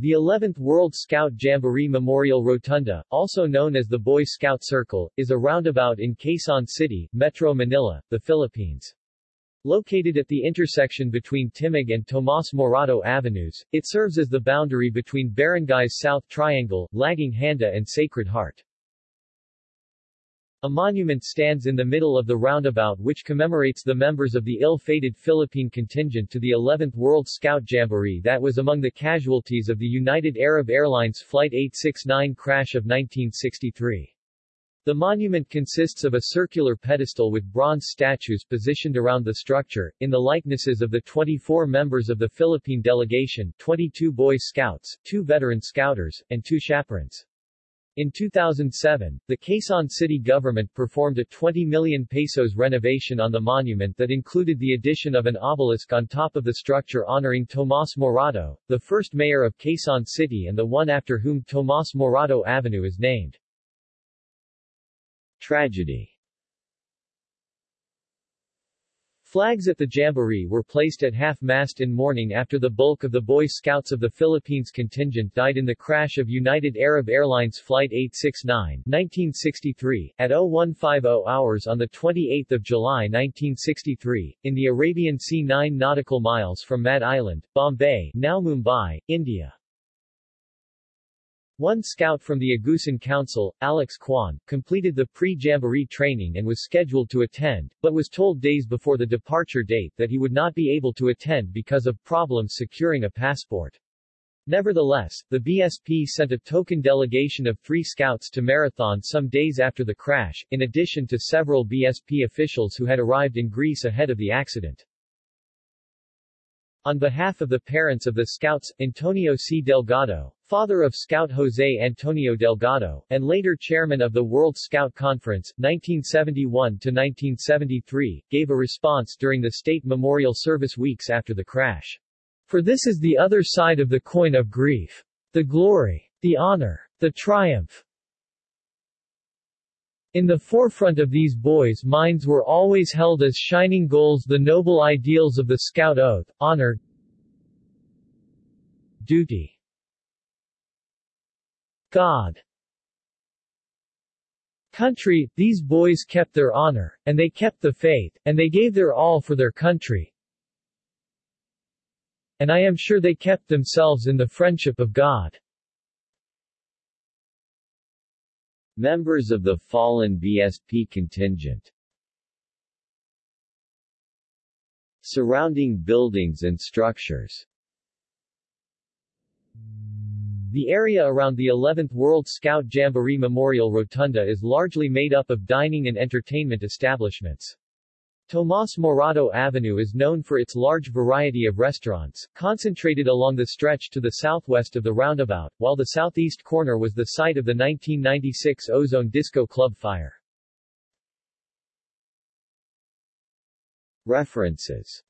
The 11th World Scout Jamboree Memorial Rotunda, also known as the Boy Scout Circle, is a roundabout in Quezon City, Metro Manila, the Philippines. Located at the intersection between Timog and Tomas Morato Avenues, it serves as the boundary between barangays South Triangle, Laging Handa and Sacred Heart. A monument stands in the middle of the roundabout which commemorates the members of the ill-fated Philippine contingent to the 11th World Scout Jamboree that was among the casualties of the United Arab Airlines Flight 869 crash of 1963. The monument consists of a circular pedestal with bronze statues positioned around the structure, in the likenesses of the 24 members of the Philippine delegation, 22 Boy Scouts, 2 veteran Scouters, and 2 chaperons. In 2007, the Quezon City government performed a 20 million pesos renovation on the monument that included the addition of an obelisk on top of the structure honoring Tomas Morato, the first mayor of Quezon City and the one after whom Tomas Morato Avenue is named. Tragedy Flags at the Jamboree were placed at half-mast in mourning after the bulk of the Boy Scouts of the Philippines contingent died in the crash of United Arab Airlines Flight 869 1963, at 0150 hours on 28 July 1963, in the Arabian Sea 9 nautical miles from Mad Island, Bombay, now Mumbai, India. One scout from the Agusan Council, Alex Kwan, completed the pre-jamboree training and was scheduled to attend, but was told days before the departure date that he would not be able to attend because of problems securing a passport. Nevertheless, the BSP sent a token delegation of three scouts to Marathon some days after the crash, in addition to several BSP officials who had arrived in Greece ahead of the accident. On behalf of the parents of the scouts, Antonio C. Delgado, father of Scout Jose Antonio Delgado, and later chairman of the World Scout Conference, 1971-1973, gave a response during the State Memorial Service weeks after the crash. For this is the other side of the coin of grief. The glory, the honor, the triumph, in the forefront of these boys' minds were always held as shining goals the noble ideals of the Scout Oath, honor, duty, God, country, these boys kept their honor, and they kept the faith, and they gave their all for their country. And I am sure they kept themselves in the friendship of God. Members of the fallen BSP contingent Surrounding buildings and structures The area around the 11th World Scout Jamboree Memorial Rotunda is largely made up of dining and entertainment establishments. Tomas Morato Avenue is known for its large variety of restaurants, concentrated along the stretch to the southwest of the roundabout, while the southeast corner was the site of the 1996 Ozone Disco Club fire. References